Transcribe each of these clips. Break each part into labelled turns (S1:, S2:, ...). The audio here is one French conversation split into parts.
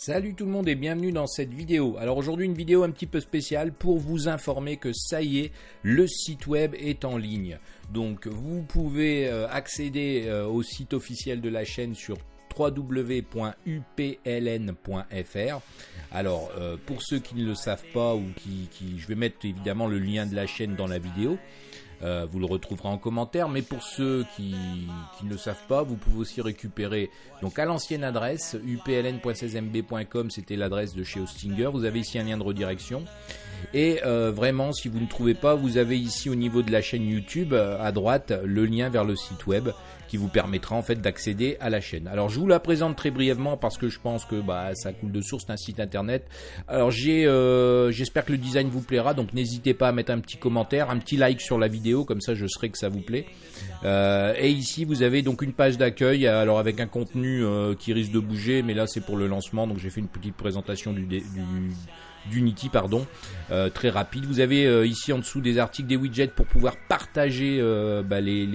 S1: Salut tout le monde et bienvenue dans cette vidéo. Alors aujourd'hui une vidéo un petit peu spéciale pour vous informer que ça y est, le site web est en ligne. Donc vous pouvez euh, accéder euh, au site officiel de la chaîne sur www.upln.fr. Alors euh, pour ceux qui ne le savent pas ou qui, qui, je vais mettre évidemment le lien de la chaîne dans la vidéo. Euh, vous le retrouverez en commentaire. Mais pour ceux qui, ne le savent pas, vous pouvez aussi récupérer donc à l'ancienne adresse upln.16mb.com, c'était l'adresse de chez Hostinger. Vous avez ici un lien de redirection. Et euh, vraiment, si vous ne trouvez pas, vous avez ici au niveau de la chaîne YouTube euh, à droite le lien vers le site web qui vous permettra en fait d'accéder à la chaîne. Alors je vous la présente très brièvement parce que je pense que bah, ça coule de source d'un site internet. Alors j'ai, euh, j'espère que le design vous plaira, donc n'hésitez pas à mettre un petit commentaire, un petit like sur la vidéo, comme ça je serai que ça vous plaît. et ici vous avez donc une page d'accueil, alors avec un contenu qui risque de bouger, mais là c'est pour le lancement, donc j'ai fait une petite présentation du, du d'Unity, pardon, euh, très rapide. Vous avez euh, ici en dessous des articles, des widgets pour pouvoir partager euh, bah, les,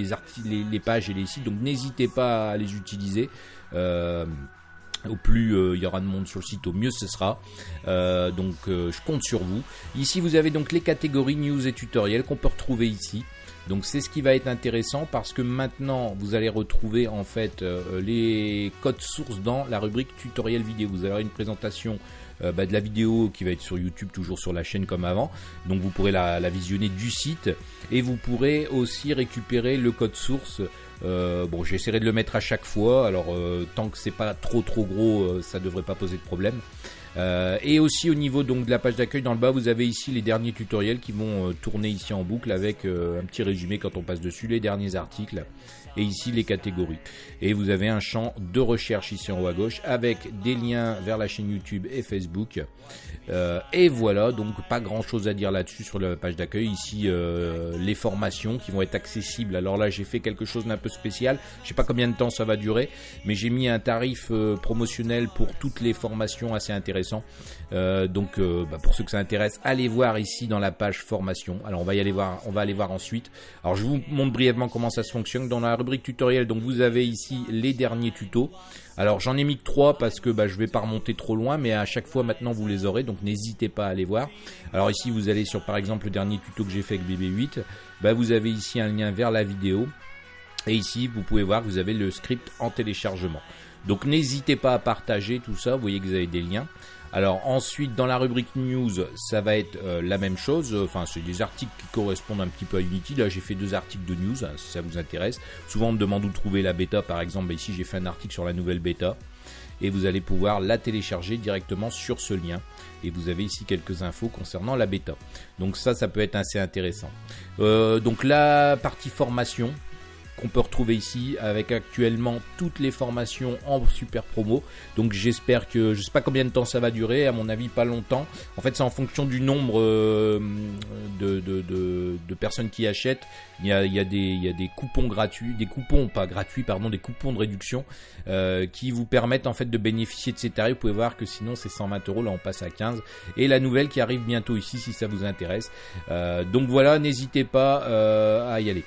S1: pages et les sites. Donc n'hésitez pas à les utiliser. Au plus il y aura de monde sur le site, au mieux ce sera. donc je compte sur vous. Ici vous avez donc les catégories news et tutoriels qu'on peut retrouver ici. Donc c'est ce qui va être intéressant parce que maintenant vous allez retrouver en fait les codes sources dans la rubrique tutoriel vidéo. Vous avez une présentation euh, bah, de la vidéo qui va être sur YouTube, toujours sur la chaîne comme avant. Donc vous pourrez la, visionner du site et vous pourrez aussi récupérer le code source. Euh, bon, j'essaierai de le mettre à chaque fois. Alors euh, tant que c'est pas trop trop gros, ça devrait pas poser de problème. et aussi au niveau de la page d'accueil dans le bas, vous avez ici les derniers tutoriels qui vont tourner ici en boucle avec un petit résumé quand on passe dessus, les derniers articles et ici les catégories. Et vous avez un champ de recherche ici en haut à gauche avec des liens vers la chaîne YouTube et Facebook. Euh, et voilà, donc pas grand chose à dire là-dessus sur la page d'accueil. Ici, euh, les formations qui vont être accessibles. Alors là, j'ai fait quelque chose d'un peu spécial. Je sais pas combien de temps ça va durer, mais j'ai mis un tarif euh, promotionnel pour toutes les formations assez intéressant. donc, bah, pour ceux que ça intéresse, allez voir ici dans la page formation. Alors, on va y aller voir, on va aller voir ensuite. Alors, je vous montre brièvement comment ça se fonctionne dans la rubrique tutoriel. Donc, vous avez ici les derniers tutos. Alors j'en ai mis que 3 parce que bah, je vais pas remonter trop loin, mais à chaque fois maintenant vous les aurez, donc n'hésitez pas à aller voir. Alors ici vous allez sur par exemple le dernier tuto que j'ai fait avec BB8, bah, vous avez ici un lien vers la vidéo. Et ici vous pouvez voir que vous avez le script en téléchargement. Donc n'hésitez pas à partager tout ça, vous voyez que vous avez des liens. Alors ensuite, dans la rubrique news, ça va être euh, la même chose. Enfin, c'est des articles qui correspondent un petit peu à Unity. Là, j'ai fait deux articles de news, hein, si ça vous intéresse. Souvent, on me demande où trouver la bêta, par exemple. Bah, ici, j'ai fait un article sur la nouvelle bêta. Et vous allez pouvoir la télécharger directement sur ce lien. Et vous avez ici quelques infos concernant la bêta. Donc ça, ça peut être assez intéressant. Euh, donc la partie formation, qu'on peut retrouver ici avec actuellement toutes les formations en super promo. Donc j'espère que je sais pas combien de temps ça va durer, à mon avis pas longtemps. En fait c'est en fonction du nombre euh, de, personnes qui achètent. Il y, a, il, y a des, il y a des coupons gratuits, des coupons pas gratuits pardon, des coupons de réduction euh, qui vous permettent en fait de bénéficier de ces tarifs. Vous pouvez voir que sinon c'est 120 euros, là on passe à 15. Et la nouvelle qui arrive bientôt ici si ça vous intéresse. Euh, donc voilà, n'hésitez pas à y aller.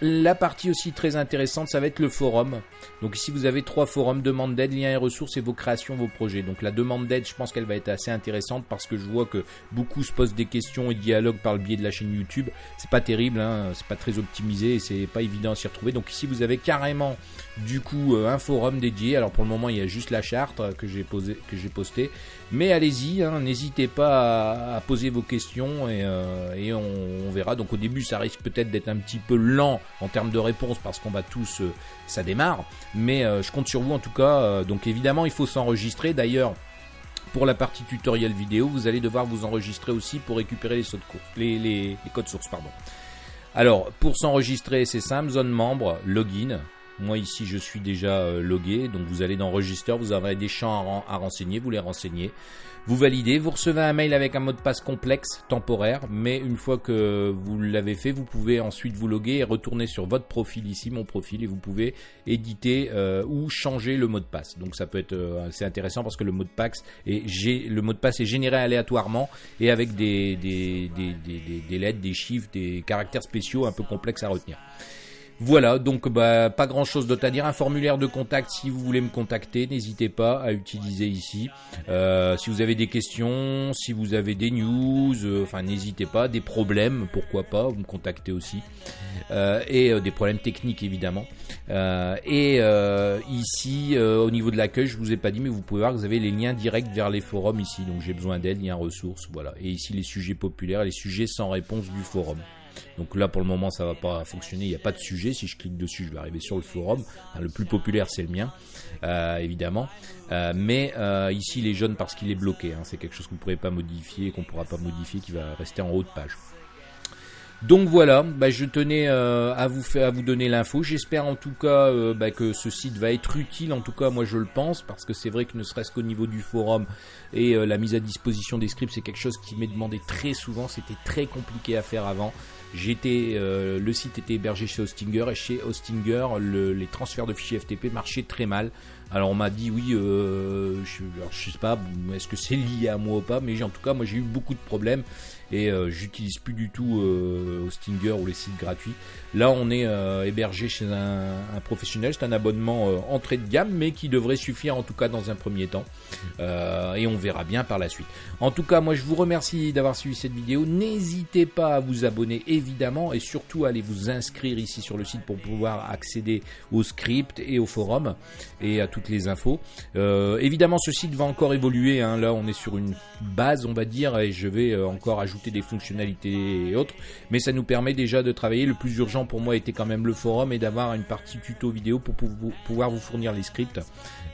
S1: La partie aussi très intéressante, ça va être le forum. Donc ici vous avez trois forums, demande d'aide, liens et ressources et vos créations, vos projets. Donc la demande d'aide, je pense qu'elle va être assez intéressante parce que je vois que beaucoup se posent des questions et dialoguent par le biais de la chaîne YouTube. C'est pas terrible, hein, c'est pas très optimisé et c'est pas évident à s'y retrouver. Donc ici vous avez carrément du coup euh, un forum dédié. Alors pour le moment il y a juste la charte que j'ai posé, que j'ai posté, mais allez-y, hein, n'hésitez pas à, poser vos questions et, euh, on, verra. Donc au début ça risque peut-être d'être un petit peu lent en termes de réponse parce qu'on va tous, euh, ça démarre. Mais euh, je compte sur vous en tout cas. Euh, donc évidemment, il faut s'enregistrer. D'ailleurs, pour la partie tutoriel vidéo, vous allez devoir vous enregistrer aussi pour récupérer les, les, les, codes sources. Pardon. Alors, pour s'enregistrer, c'est simple, zone membre, login. Moi ici, je suis déjà logué, donc vous allez dans Register, vous avez des champs à renseigner, vous les renseignez. Vous validez, vous recevez un mail avec un mot de passe complexe, temporaire, mais une fois que vous l'avez fait, vous pouvez ensuite vous loguer et retourner sur votre profil ici, mon profil, et vous pouvez éditer euh, ou changer le mot de passe. Donc ça peut être euh, assez intéressant parce que le mot de passe est, le mot de passe est généré aléatoirement et avec des, des, des lettres, des chiffres, des caractères spéciaux un peu complexes à retenir. Voilà, donc bah, pas grand chose d'autre à dire. Un formulaire de contact si vous voulez me contacter, n'hésitez pas à utiliser ici. Euh, si vous avez des questions, si vous avez des news, euh, enfin n'hésitez pas. Des problèmes, pourquoi pas, vous me contactez aussi. Euh, et des problèmes techniques évidemment. et ici, au niveau de l'accueil, je vous ai pas dit, mais vous pouvez voir que vous avez les liens directs vers les forums ici. Donc j'ai besoin d'aide, liens ressources, voilà. Et ici les sujets populaires, les sujets sans réponse du forum. Donc là, pour le moment, ça va pas fonctionner. Il n'y a pas de sujet. Si je clique dessus, je vais arriver sur le forum. le plus populaire, c'est le mien, euh, évidemment. Euh, mais euh, ici, il est jaune parce qu'il est bloqué. Hein. C'est quelque chose que vous ne pourrez pas modifier, qu'on ne pourra pas modifier, qui va rester en haut de page. Donc voilà, bah, je tenais à vous faire, à vous donner l'info. J'espère en tout cas bah, que ce site va être utile. En tout cas, moi je le pense parce que c'est vrai que ne serait-ce qu'au niveau du forum et la mise à disposition des scripts, c'est quelque chose qui m'est demandé très souvent. C'était très compliqué à faire avant. J'étais, euh, le site était hébergé chez Hostinger et chez Hostinger, les transferts de fichiers FTP marchaient très mal. Alors on m'a dit oui, euh, je, je sais pas, est-ce que c'est lié à moi ou pas, mais en tout cas moi j'ai eu beaucoup de problèmes et euh, j'utilise plus du tout euh, Hostinger ou les sites gratuits. Là on est euh, hébergé chez un, professionnel, c'est un abonnement entrée de gamme mais qui devrait suffire en tout cas dans un premier temps et on verra bien par la suite. En tout cas moi je vous remercie d'avoir suivi cette vidéo, n'hésitez pas à vous abonner évidemment et surtout à aller vous inscrire ici sur le site pour pouvoir accéder au script et au forum et à tout les infos. Euh, évidemment, ce site va encore évoluer. Hein. Là, on est sur une base, on va dire, et je vais euh, encore ajouter des fonctionnalités et autres. Mais ça nous permet déjà de travailler. Le plus urgent pour moi était quand même le forum et d'avoir une partie tuto vidéo pour pouvoir vous fournir les scripts,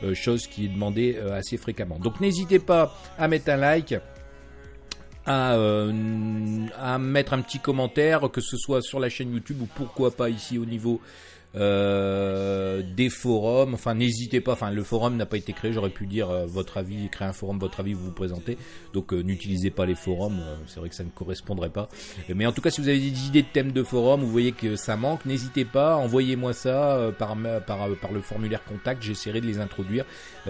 S1: euh, chose qui est demandée assez fréquemment. Donc n'hésitez pas à mettre un like. À, à mettre un petit commentaire, que ce soit sur la chaîne YouTube ou pourquoi pas ici au niveau euh, des forums. Enfin, n'hésitez pas. Enfin, le forum n'a pas été créé. J'aurais pu dire euh, votre avis, créer un forum, votre avis, vous vous présentez. Donc, euh, n'utilisez pas les forums. c'est vrai que ça ne correspondrait pas. Mais en tout cas, si vous avez des idées de thèmes de forum, vous voyez que ça manque, n'hésitez pas. Envoyez-moi ça par, le formulaire contact. J'essaierai de les introduire.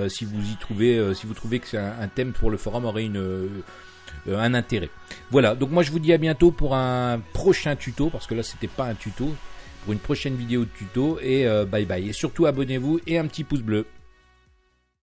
S1: si vous y trouvez, si vous trouvez que c'est un, un, thème pour le forum aurait une un intérêt. Voilà, donc moi je vous dis à bientôt pour un prochain tuto, parce que là c'était pas un tuto, pour une prochaine vidéo de tuto et euh, bye bye. Et surtout abonnez-vous et un petit pouce bleu.